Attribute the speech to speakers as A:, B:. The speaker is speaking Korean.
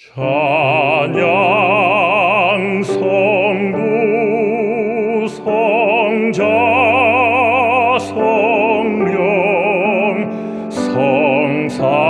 A: 찬양 성부 성자 성령 성사.